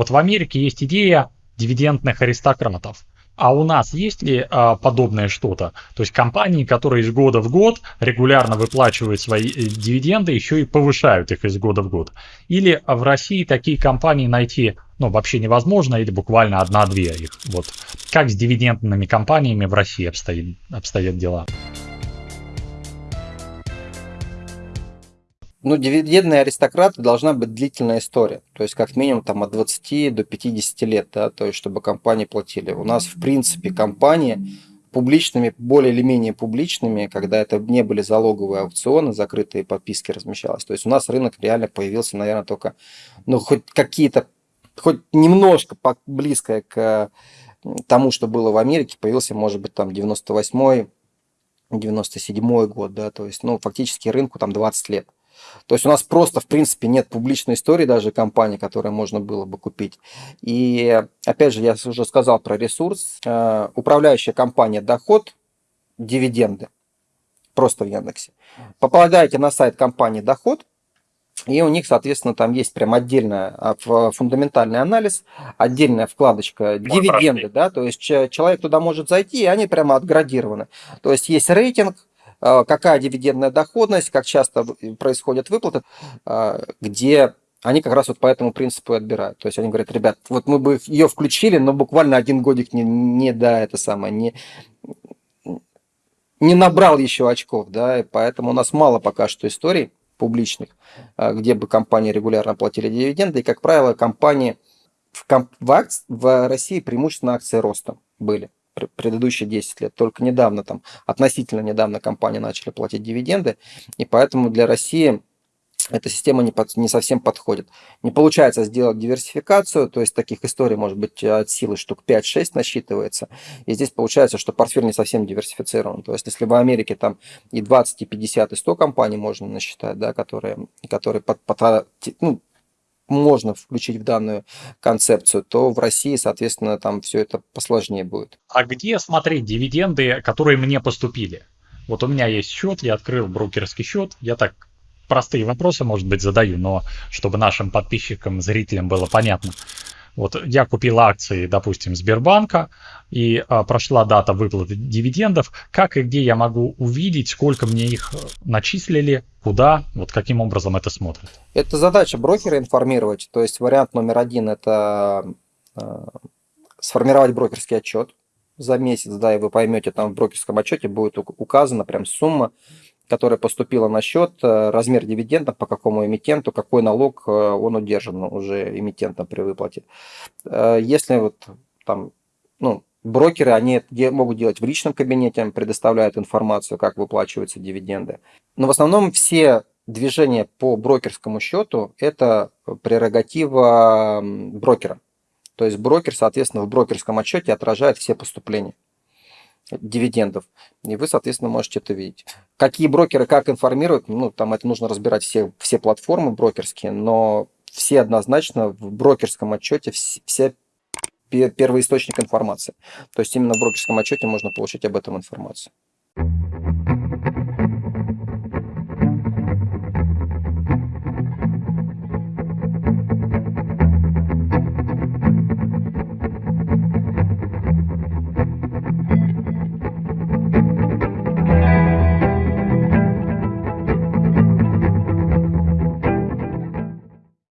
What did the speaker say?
Вот в Америке есть идея дивидендных аристократов. А у нас есть ли а, подобное что-то? То есть компании, которые из года в год регулярно выплачивают свои э, дивиденды, еще и повышают их из года в год. Или в России такие компании найти ну, вообще невозможно, или буквально одна-две их. Вот как с дивидендными компаниями в России обстоит, обстоят дела? Ну, дивидендные аристократы должна быть длительная история. То есть, как минимум, там, от 20 до 50 лет, да, то есть, чтобы компании платили. У нас, в принципе, компании публичными, более или менее публичными, когда это не были залоговые аукционы, закрытые подписки размещалось. То есть, у нас рынок реально появился, наверное, только, ну, хоть какие-то, хоть немножко близкое к тому, что было в Америке, появился, может быть, там, 98-й, 97 год, да, то есть, ну, фактически рынку там 20 лет. То есть у нас просто, в принципе, нет публичной истории даже компании, которые можно было бы купить. И, опять же, я уже сказал про ресурс. Э, управляющая компания «Доход», дивиденды, просто в Яндексе. Попадаете на сайт компании «Доход», и у них, соответственно, там есть прям отдельный фундаментальный анализ, отдельная вкладочка дивиденды, да, то есть человек туда может зайти, и они прямо отградированы. То есть есть рейтинг, а, какая дивидендная доходность, как часто происходят выплаты, а, где они как раз вот по этому принципу и отбирают. То есть они говорят, ребят, вот мы бы ее включили, но буквально один годик не, не да, это самое, не, не набрал еще очков, да, и поэтому у нас мало пока что историй публичных, а, где бы компании регулярно платили дивиденды, и, как правило, компании в, комп в, акции, в России преимущественно акции роста были предыдущие 10 лет. Только недавно, там, относительно недавно компании начали платить дивиденды, и поэтому для России эта система не, под, не совсем подходит. Не получается сделать диверсификацию, то есть таких историй может быть от силы штук 5-6 насчитывается. И здесь получается, что портфель не совсем диверсифицирован. То есть если в Америке там и 20, и 50, и 100 компаний можно насчитать, да, которые, которые под, под, ну, можно включить в данную концепцию, то в России, соответственно, там все это посложнее будет. А где смотреть дивиденды, которые мне поступили? Вот у меня есть счет, я открыл брокерский счет, я так простые вопросы, может быть, задаю, но чтобы нашим подписчикам, зрителям было понятно. Вот я купил акции, допустим, Сбербанка, и а, прошла дата выплаты дивидендов. Как и где я могу увидеть, сколько мне их э, начислили, куда, вот каким образом это смотрят? Это задача брокера информировать. То есть вариант номер один – это э, сформировать брокерский отчет за месяц, да, и вы поймете, там в брокерском отчете будет указана прям сумма, которая поступила на счет, э, размер дивидендов, по какому эмитенту, какой налог э, он удержан уже эмитентом при выплате. Э, если вот там, ну, брокеры, они могут делать в личном кабинете, предоставляют информацию, как выплачиваются дивиденды. Но в основном все движения по брокерскому счету – это прерогатива брокера. То есть брокер, соответственно, в брокерском отчете отражает все поступления дивидендов. И вы, соответственно, можете это видеть. Какие брокеры как информируют, ну, там это нужно разбирать все, все платформы брокерские, но все однозначно в брокерском отчете все первый источник информации. То есть именно в брокерском отчете можно получить об этом информацию.